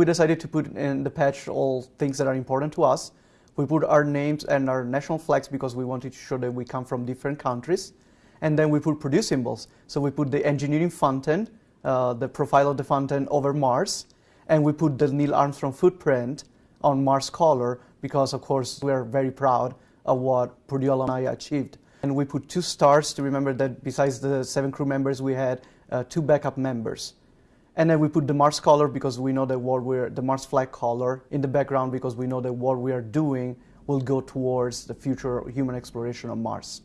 We decided to put in the patch all things that are important to us. We put our names and our national flags because we wanted to show that we come from different countries. And then we put Purdue symbols. So we put the engineering fountain, uh, the profile of the fountain over Mars, and we put the Neil Armstrong footprint on Mars color because, of course, we are very proud of what Purdue alumni achieved. And we put two stars to remember that besides the seven crew members, we had uh, two backup members. And then we put the Mars color because we know that what we're, the Mars flag color in the background because we know that what we are doing will go towards the future human exploration of Mars.